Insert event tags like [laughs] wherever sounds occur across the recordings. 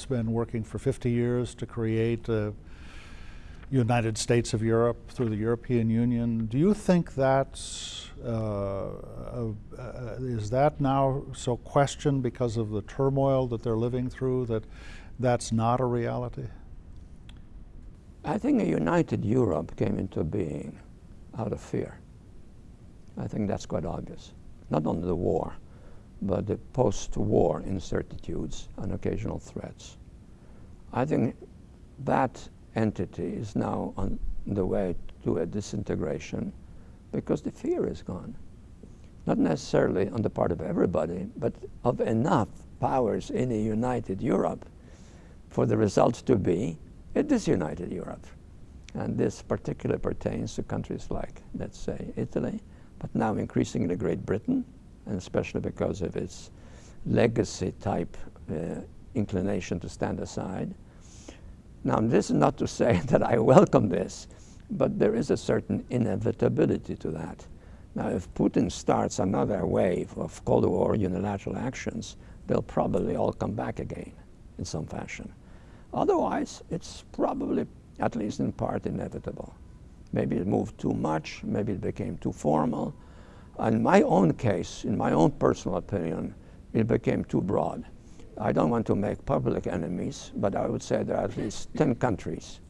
Europe's been working for 50 years to create a United States of Europe through the European Union. Do you think that's uh, uh, is that now so questioned because of the turmoil that they're living through that that's not a reality? I think a united Europe came into being out of fear. I think that's quite obvious. Not only the war, but the post-war incertitudes and occasional threats. I think that entity is now on the way to a disintegration because the fear is gone. Not necessarily on the part of everybody, but of enough powers in a united Europe for the result to be a disunited Europe. And this particularly pertains to countries like, let's say, Italy, but now increasingly Great Britain, and especially because of its legacy type uh, inclination to stand aside. Now, this is not to say [laughs] that I welcome this, but there is a certain inevitability to that. Now, if Putin starts another wave of Cold War unilateral actions, they'll probably all come back again in some fashion. Otherwise, it's probably, at least in part, inevitable. Maybe it moved too much, maybe it became too formal. In my own case, in my own personal opinion, it became too broad. I don't want to make public enemies, but I would say there are at least 10 countries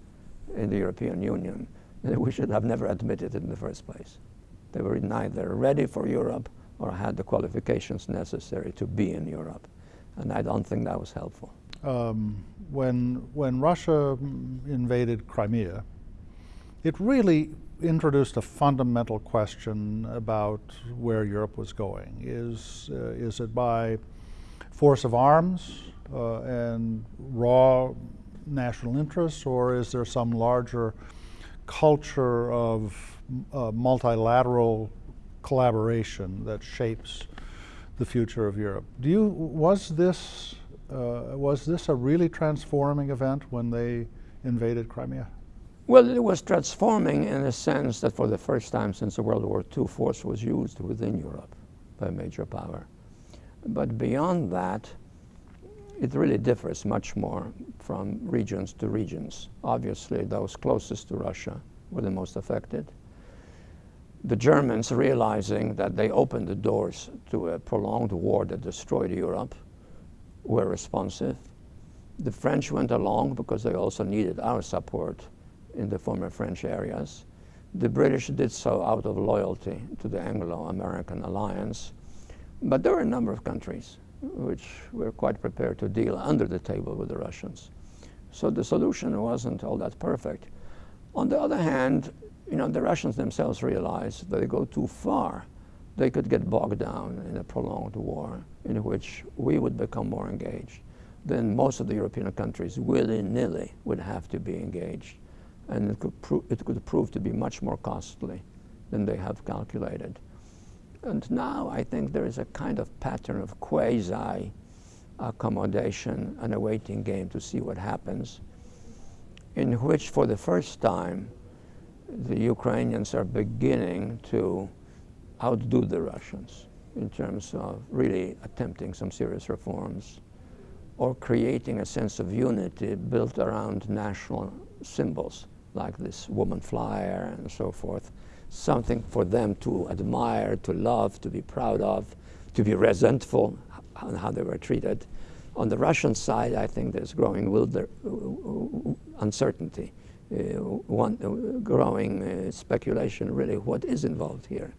in the European Union that we should have never admitted in the first place. They were neither ready for Europe or had the qualifications necessary to be in Europe. And I don't think that was helpful. Um, when, when Russia invaded Crimea, it really introduced a fundamental question about where Europe was going. Is, uh, is it by force of arms uh, and raw national interests, or is there some larger culture of uh, multilateral collaboration that shapes the future of Europe? Do you, was this, uh, was this a really transforming event when they invaded Crimea? Well, it was transforming in the sense that for the first time since the World War II, force was used within Europe by a major power. But beyond that, it really differs much more from regions to regions. Obviously, those closest to Russia were the most affected. The Germans, realizing that they opened the doors to a prolonged war that destroyed Europe, were responsive. The French went along because they also needed our support in the former French areas. The British did so out of loyalty to the Anglo-American alliance. But there were a number of countries which were quite prepared to deal under the table with the Russians. So the solution wasn't all that perfect. On the other hand, you know, the Russians themselves realized that they go too far, they could get bogged down in a prolonged war in which we would become more engaged. Then most of the European countries willy-nilly would have to be engaged and it could, it could prove to be much more costly than they have calculated. And now I think there is a kind of pattern of quasi accommodation and a waiting game to see what happens, in which for the first time the Ukrainians are beginning to outdo the Russians in terms of really attempting some serious reforms or creating a sense of unity built around national symbols like this woman flyer and so forth, something for them to admire, to love, to be proud of, to be resentful on how they were treated. On the Russian side, I think there's growing wilder, uncertainty, uh, one, uh, growing uh, speculation really what is involved here.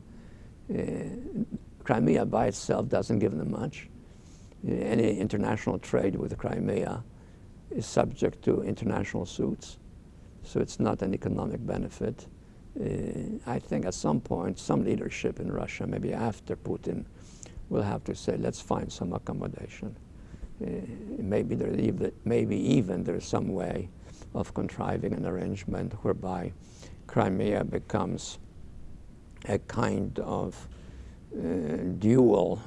Uh, Crimea by itself doesn't give them much. Uh, any international trade with Crimea is subject to international suits so it's not an economic benefit. Uh, I think at some point, some leadership in Russia, maybe after Putin, will have to say, let's find some accommodation. Uh, maybe, there even, maybe even there's some way of contriving an arrangement whereby Crimea becomes a kind of uh, dual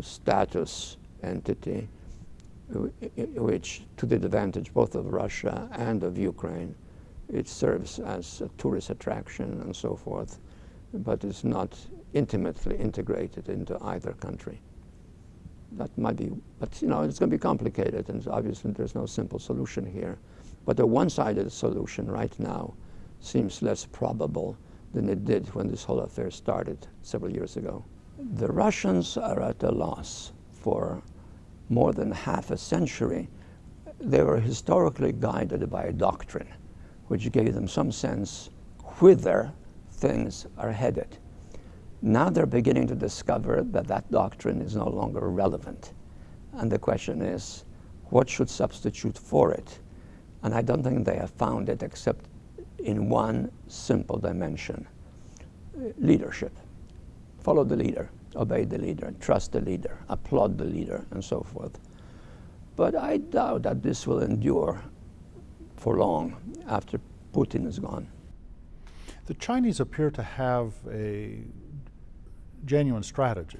status entity, which to the advantage both of Russia and of Ukraine it serves as a tourist attraction and so forth, but it's not intimately integrated into either country. That might be, but you know, it's going to be complicated, and obviously there's no simple solution here. But the one-sided solution right now seems less probable than it did when this whole affair started several years ago. The Russians are at a loss for more than half a century. They were historically guided by a doctrine which gave them some sense whither things are headed. Now they're beginning to discover that that doctrine is no longer relevant. And the question is, what should substitute for it? And I don't think they have found it except in one simple dimension, leadership. Follow the leader, obey the leader, trust the leader, applaud the leader, and so forth. But I doubt that this will endure for long after Putin is gone. The Chinese appear to have a genuine strategy.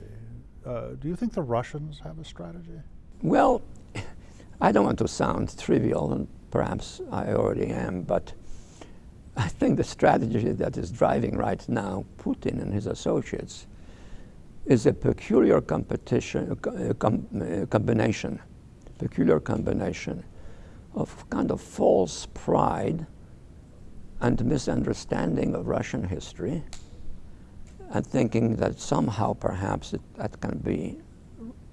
Uh, do you think the Russians have a strategy? Well, [laughs] I don't want to sound trivial, and perhaps I already am, but I think the strategy that is driving right now Putin and his associates is a peculiar competition, uh, com uh, combination, peculiar combination of kind of false pride and misunderstanding of Russian history and thinking that somehow perhaps it, that can be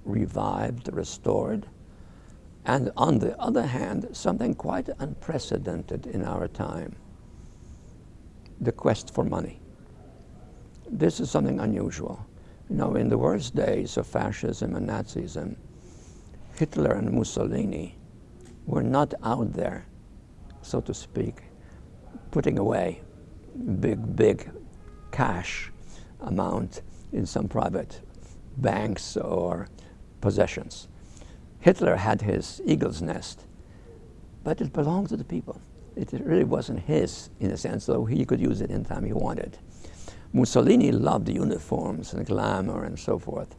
revived, restored. And on the other hand, something quite unprecedented in our time, the quest for money. This is something unusual. You know, in the worst days of fascism and Nazism, Hitler and Mussolini were not out there, so to speak, putting away big, big cash amount in some private banks or possessions. Hitler had his eagle's nest, but it belonged to the people. It really wasn't his, in a sense, though he could use it anytime he wanted. Mussolini loved uniforms and glamour and so forth.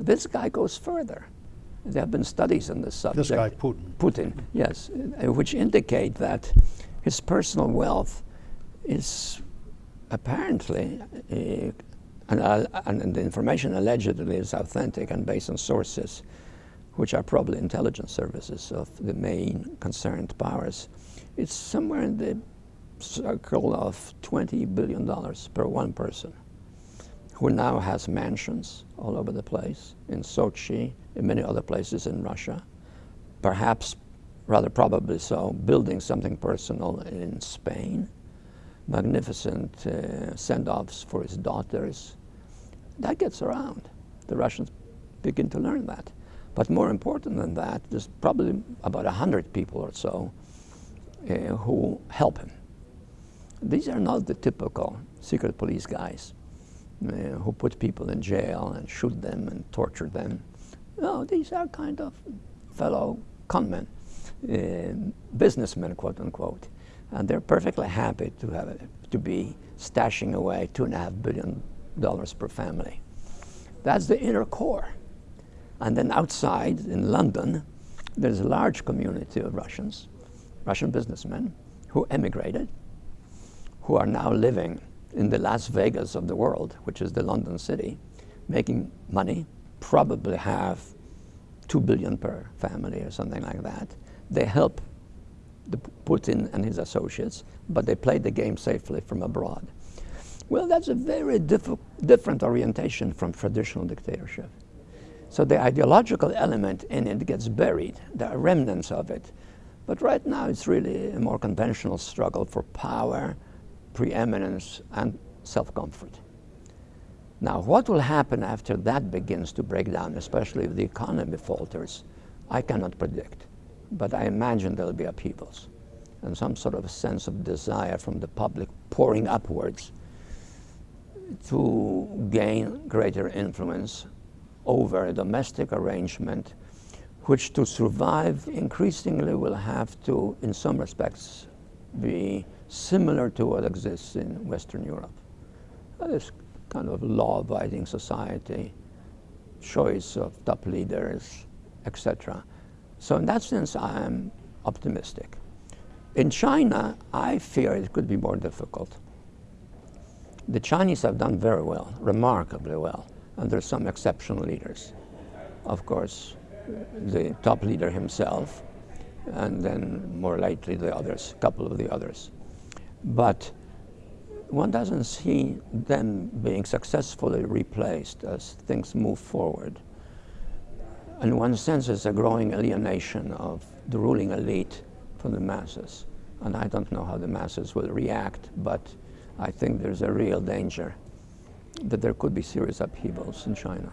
This guy goes further. There have been studies on this subject. This guy, Putin. Putin, yes, which indicate that his personal wealth is apparently, uh, and, uh, and, the information allegedly is authentic and based on sources which are probably intelligence services of the main concerned powers. It's somewhere in the circle of $20 billion per one person who now has mansions all over the place, in Sochi, in many other places in Russia, perhaps, rather probably so, building something personal in Spain, magnificent uh, send-offs for his daughters. That gets around. The Russians begin to learn that. But more important than that, there's probably about 100 people or so uh, who help him. These are not the typical secret police guys uh, who put people in jail and shoot them and torture them. No, these are kind of fellow conmen, uh, businessmen, quote unquote, and they're perfectly happy to have to be stashing away two and a half billion dollars per family. That's the inner core. And then outside in London, there's a large community of Russians, Russian businessmen, who emigrated, who are now living in the Las Vegas of the world, which is the London city, making money, probably have two billion per family or something like that. They help the Putin and his associates, but they play the game safely from abroad. Well, that's a very different orientation from traditional dictatorship. So the ideological element in it gets buried. There are remnants of it. But right now it's really a more conventional struggle for power, preeminence, and self-comfort. Now, what will happen after that begins to break down, especially if the economy falters, I cannot predict but I imagine there'll be upheavals and some sort of sense of desire from the public pouring upwards to gain greater influence over a domestic arrangement which to survive increasingly will have to, in some respects, be similar to what exists in Western Europe. Kind of law-abiding society, choice of top leaders, etc. So in that sense, I'm optimistic. In China, I fear it could be more difficult. The Chinese have done very well, remarkably well, and there's some exceptional leaders. of course, the top leader himself, and then more likely the others, a couple of the others. But one doesn't see them being successfully replaced as things move forward. In one sense, it's a growing alienation of the ruling elite from the masses. And I don't know how the masses will react, but I think there's a real danger that there could be serious upheavals in China.